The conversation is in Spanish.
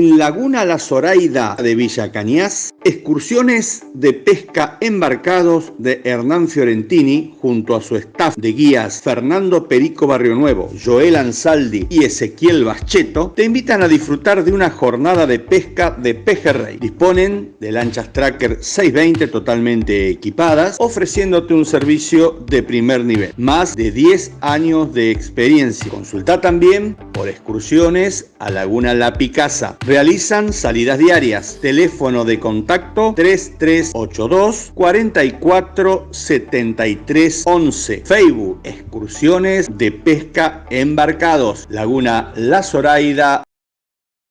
En Laguna La Zoraida de Villa Cañas, excursiones de pesca embarcados de Hernán Fiorentini junto a su staff de guías Fernando Perico Barrio Nuevo, Joel Ansaldi y Ezequiel Bascheto te invitan a disfrutar de una jornada de pesca de pejerrey. Disponen de lanchas Tracker 620 totalmente equipadas, ofreciéndote un servicio de primer nivel. Más de 10 años de experiencia. Consulta también por excursiones a Laguna La Picasa. Realizan salidas diarias. Teléfono de contacto 3382 44 73 11. Facebook Excursiones de pesca embarcados. Laguna La Zoraida